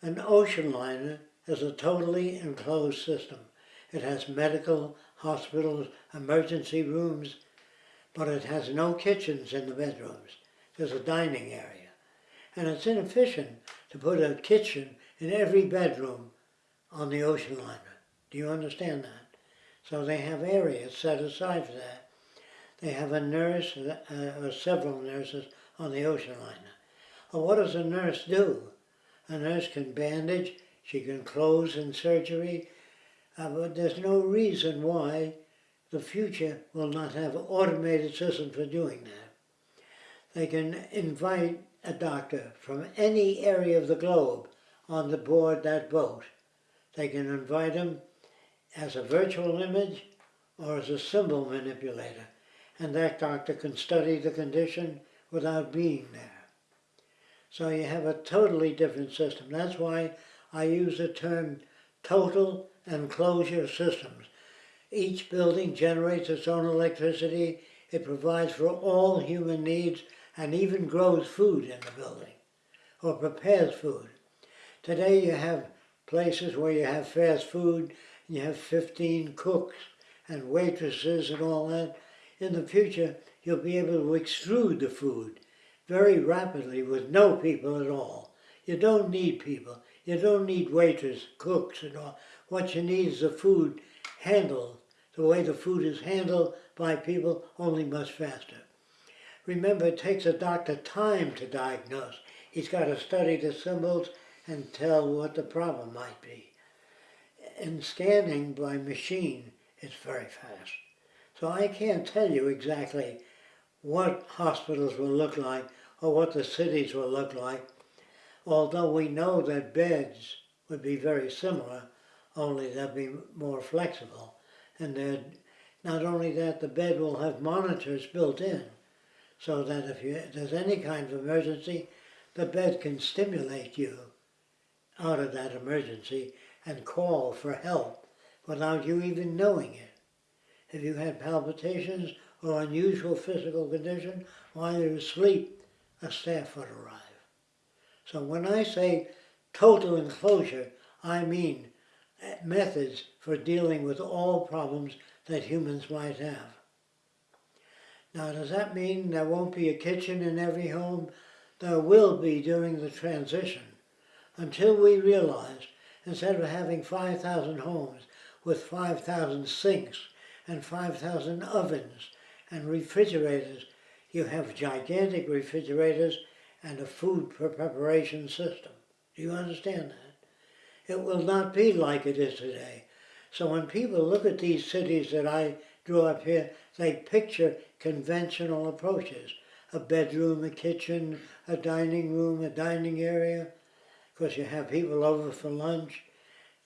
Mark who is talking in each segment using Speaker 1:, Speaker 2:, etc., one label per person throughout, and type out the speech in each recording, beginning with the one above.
Speaker 1: An ocean liner is a totally enclosed system. It has medical, hospitals, emergency rooms, but it has no kitchens in the bedrooms. There's a dining area. And it's inefficient to put a kitchen in every bedroom on the ocean liner. Do you understand that? So they have areas set aside for that. They have a nurse, uh, or several nurses on the ocean liner. Well, what does a nurse do? A nurse can bandage, she can close in surgery, uh, but there's no reason why the future will not have automated systems for doing that. They can invite a doctor from any area of the globe on the board that boat. They can invite him as a virtual image or as a symbol manipulator, and that doctor can study the condition without being there. So you have a totally different system. That's why I use the term total enclosure systems. Each building generates its own electricity. It provides for all human needs and even grows food in the building or prepares food. Today you have places where you have fast food, and you have 15 cooks and waitresses and all that. In the future, you'll be able to extrude the food very rapidly with no people at all. You don't need people. You don't need waiters, cooks and all. What you need is the food handled the way the food is handled by people, only much faster. Remember, it takes a doctor time to diagnose. He's got to study the symbols and tell what the problem might be. And scanning by machine is very fast. So I can't tell you exactly what hospitals will look like or what the cities will look like, although we know that beds would be very similar, only they'll be more flexible. And then not only that, the bed will have monitors built in, so that if, you, if there's any kind of emergency, the bed can stimulate you out of that emergency and call for help without you even knowing it. If you had palpitations or unusual physical condition while you're asleep, a staff would arrive. So when I say total enclosure, I mean methods for dealing with all problems that humans might have. Now, does that mean there won't be a kitchen in every home? There will be during the transition until we realize instead of having 5,000 homes with 5,000 sinks and 5,000 ovens and refrigerators, you have gigantic refrigerators and a food preparation system. Do you understand that? It will not be like it is today. So when people look at these cities that I drew up here, they picture conventional approaches. A bedroom, a kitchen, a dining room, a dining area, because you have people over for lunch.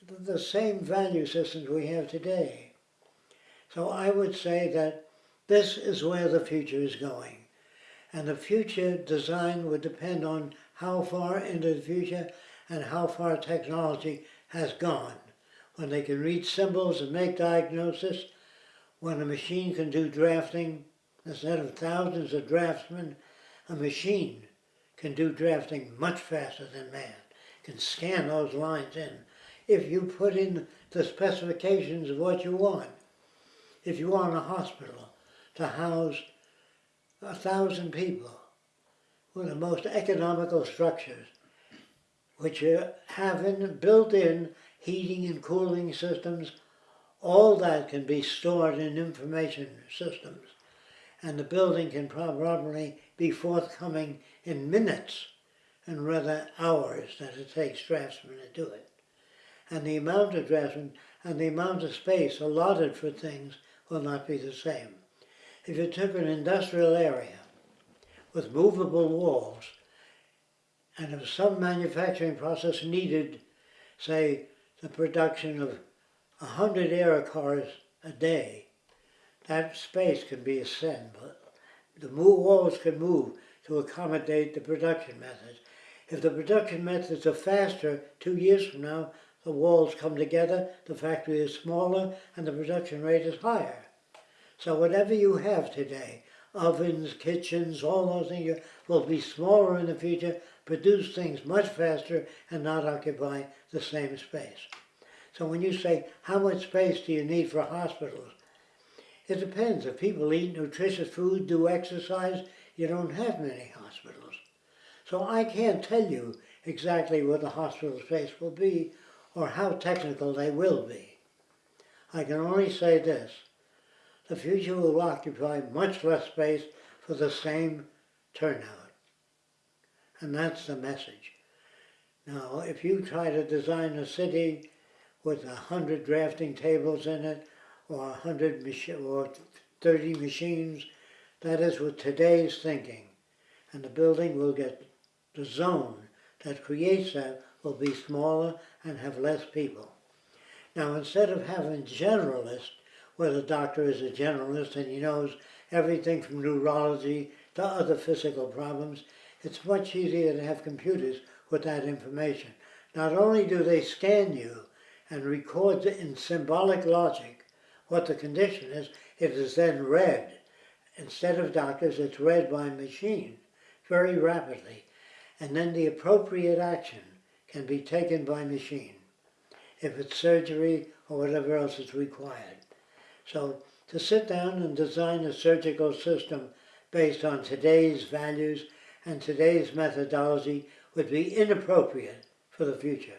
Speaker 1: The same value systems we have today. So I would say that this is where the future is going. And the future design would depend on how far into the future and how far technology has gone. When they can read symbols and make diagnosis, when a machine can do drafting, instead of thousands of draftsmen, a machine can do drafting much faster than man, can scan those lines in. If you put in the specifications of what you want, if you want a hospital to house a thousand people with the most economical structures, which have in, built in heating and cooling systems, all that can be stored in information systems. And the building can probably be forthcoming in minutes and rather hours that it takes draftsmen to do it. And the amount of draftsmen and the amount of space allotted for things will not be the same. If you took an industrial area with movable walls, and if some manufacturing process needed, say, the production of 100 air cars a day, that space can be assembled. The move, walls can move to accommodate the production methods. If the production methods are faster, two years from now, the walls come together, the factory is smaller, and the production rate is higher. So whatever you have today, ovens, kitchens, all those things will be smaller in the future, produce things much faster and not occupy the same space. So when you say, how much space do you need for hospitals? It depends. If people eat nutritious food, do exercise, you don't have many hospitals. So I can't tell you exactly what the hospital space will be or how technical they will be. I can only say this. The future will occupy much less space for the same turnout. And that's the message. Now, if you try to design a city with a hundred drafting tables in it, or a hundred or thirty machines, that is with today's thinking. And the building will get, the zone that creates that will be smaller and have less people. Now, instead of having generalists, where the doctor is a generalist and he knows everything from neurology to other physical problems, it's much easier to have computers with that information. Not only do they scan you and record in symbolic logic what the condition is, it is then read. Instead of doctors, it's read by machine very rapidly. And then the appropriate action can be taken by machine if it's surgery or whatever else is required. So to sit down and design a surgical system based on today's values and today's methodology would be inappropriate for the future.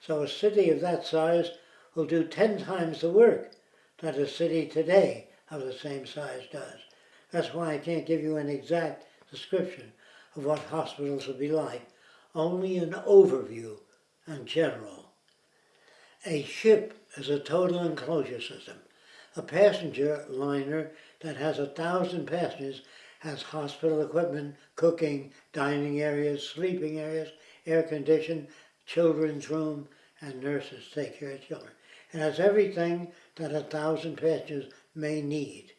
Speaker 1: So a city of that size will do 10 times the work that a city today of the same size does. That's why I can't give you an exact description of what hospitals will be like, only an overview and general. A ship is a total enclosure system. A passenger liner that has a thousand passengers has hospital equipment, cooking, dining areas, sleeping areas, air conditioned, children's room, and nurses take care of children. It has everything that a thousand passengers may need.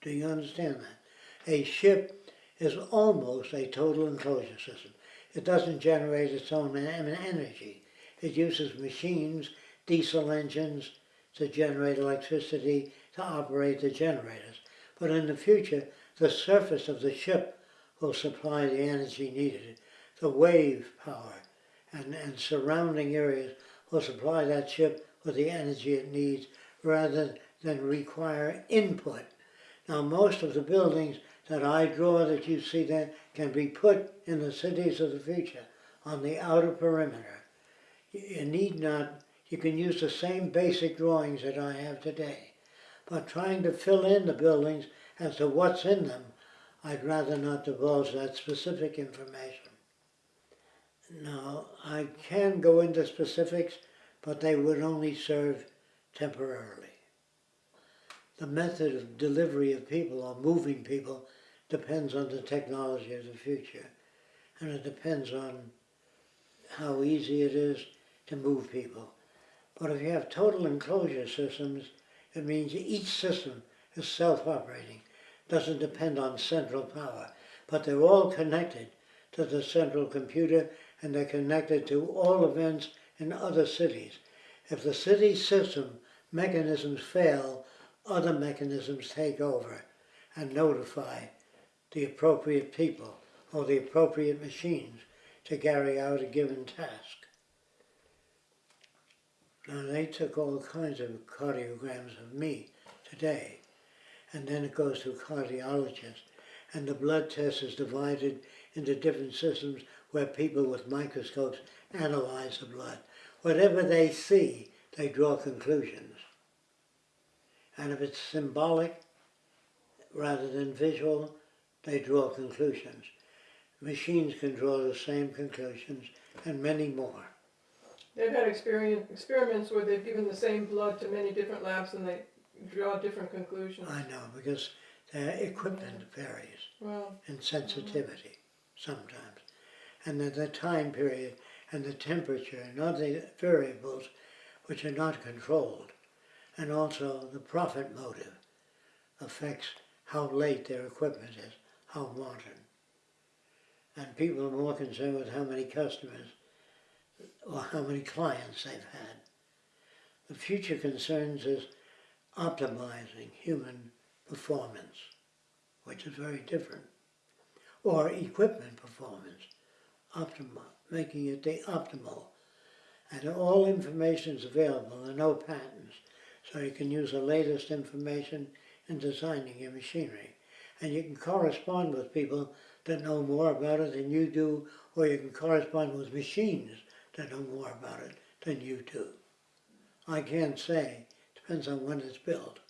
Speaker 1: Do you understand that? A ship is almost a total enclosure system. It doesn't generate its own energy. It uses machines, diesel engines, to generate electricity to operate the generators. But in the future, the surface of the ship will supply the energy needed. The wave power and, and surrounding areas will supply that ship with the energy it needs rather than require input. Now most of the buildings that I draw that you see there can be put in the cities of the future on the outer perimeter. You need not, you can use the same basic drawings that I have today. But trying to fill in the buildings as to what's in them, I'd rather not divulge that specific information. Now, I can go into specifics, but they would only serve temporarily. The method of delivery of people or moving people depends on the technology of the future. And it depends on how easy it is to move people. But if you have total enclosure systems, it means each system is self-operating, doesn't depend on central power, but they're all connected to the central computer and they're connected to all events in other cities. If the city system mechanisms fail, other mechanisms take over and notify the appropriate people or the appropriate machines to carry out a given task. Now they took all kinds of cardiograms of me today and then it goes to a cardiologist and the blood test is divided into different systems where people with microscopes analyze the blood. Whatever they see, they draw conclusions. And if it's symbolic rather than visual, they draw conclusions. Machines can draw the same conclusions and many more.
Speaker 2: They've had experience, experiments where they've given the same blood to many different labs and they draw different conclusions.
Speaker 1: I know, because their equipment varies
Speaker 2: Well,
Speaker 1: in sensitivity mm-hmm. sometimes. And then the time period and the temperature and other variables which are not controlled. And also the profit motive affects how late their equipment is, how modern. And people are more concerned with how many customers or how many clients they've had. The future concerns is optimizing human performance, which is very different, or equipment performance, optimal, making it the optimal. And all information is available, there are no patents, so you can use the latest information in designing your machinery. And you can correspond with people that know more about it than you do, or you can correspond with machines that know more about it than you do. I can't say, depends on when it's built.